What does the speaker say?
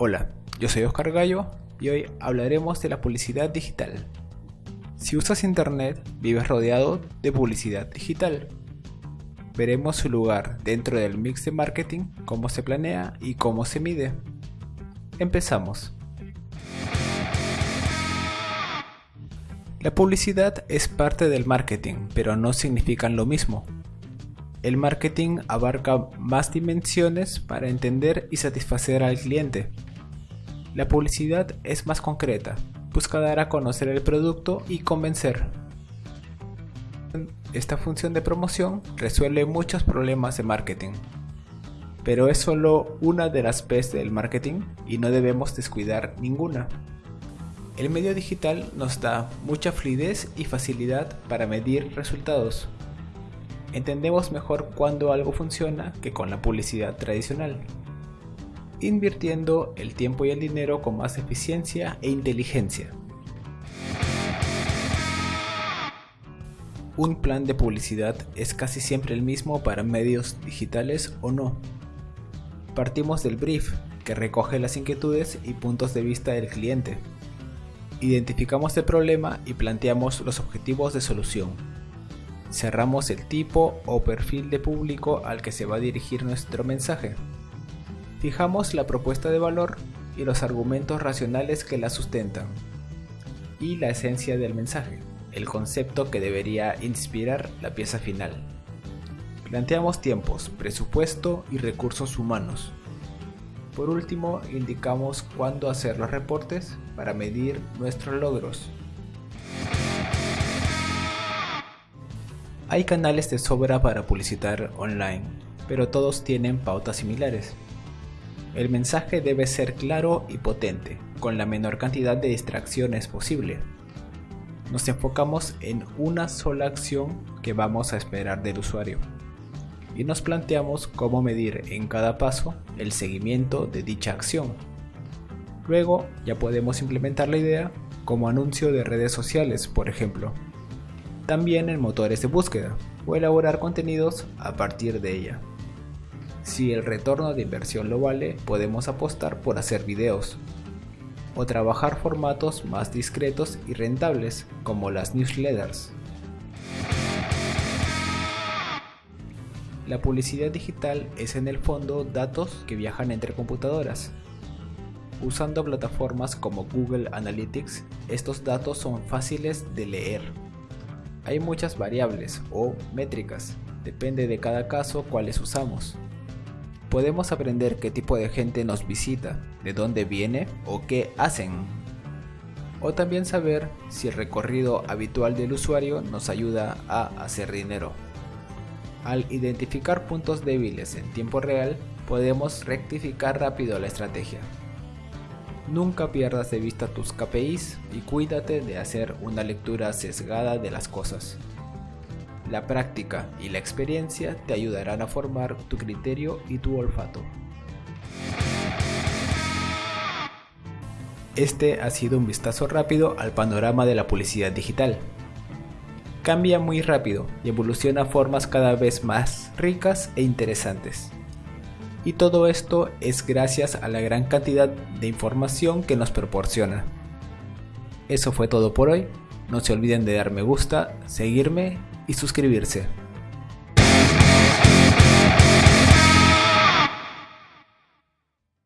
Hola, yo soy Oscar Gallo y hoy hablaremos de la publicidad digital. Si usas internet, vives rodeado de publicidad digital. Veremos su lugar dentro del mix de marketing, cómo se planea y cómo se mide. Empezamos. La publicidad es parte del marketing, pero no significan lo mismo. El marketing abarca más dimensiones para entender y satisfacer al cliente. La publicidad es más concreta, busca dar a conocer el producto y convencer. Esta función de promoción resuelve muchos problemas de marketing. Pero es solo una de las P's del marketing y no debemos descuidar ninguna. El medio digital nos da mucha fluidez y facilidad para medir resultados. Entendemos mejor cuando algo funciona que con la publicidad tradicional invirtiendo el tiempo y el dinero con más eficiencia e inteligencia. Un plan de publicidad es casi siempre el mismo para medios digitales o no. Partimos del brief, que recoge las inquietudes y puntos de vista del cliente. Identificamos el problema y planteamos los objetivos de solución. Cerramos el tipo o perfil de público al que se va a dirigir nuestro mensaje. Fijamos la propuesta de valor y los argumentos racionales que la sustentan. Y la esencia del mensaje, el concepto que debería inspirar la pieza final. Planteamos tiempos, presupuesto y recursos humanos. Por último, indicamos cuándo hacer los reportes para medir nuestros logros. Hay canales de sobra para publicitar online, pero todos tienen pautas similares. El mensaje debe ser claro y potente, con la menor cantidad de distracciones posible. Nos enfocamos en una sola acción que vamos a esperar del usuario y nos planteamos cómo medir en cada paso el seguimiento de dicha acción. Luego ya podemos implementar la idea como anuncio de redes sociales, por ejemplo. También en motores de búsqueda o elaborar contenidos a partir de ella. Si el retorno de inversión lo vale, podemos apostar por hacer videos o trabajar formatos más discretos y rentables como las newsletters. La publicidad digital es en el fondo datos que viajan entre computadoras. Usando plataformas como Google Analytics, estos datos son fáciles de leer. Hay muchas variables o métricas, depende de cada caso cuáles usamos podemos aprender qué tipo de gente nos visita, de dónde viene o qué hacen. O también saber si el recorrido habitual del usuario nos ayuda a hacer dinero. Al identificar puntos débiles en tiempo real, podemos rectificar rápido la estrategia. Nunca pierdas de vista tus KPIs y cuídate de hacer una lectura sesgada de las cosas. La práctica y la experiencia te ayudarán a formar tu criterio y tu olfato. Este ha sido un vistazo rápido al panorama de la publicidad digital. Cambia muy rápido y evoluciona a formas cada vez más ricas e interesantes. Y todo esto es gracias a la gran cantidad de información que nos proporciona. Eso fue todo por hoy. No se olviden de dar me gusta, seguirme y suscribirse.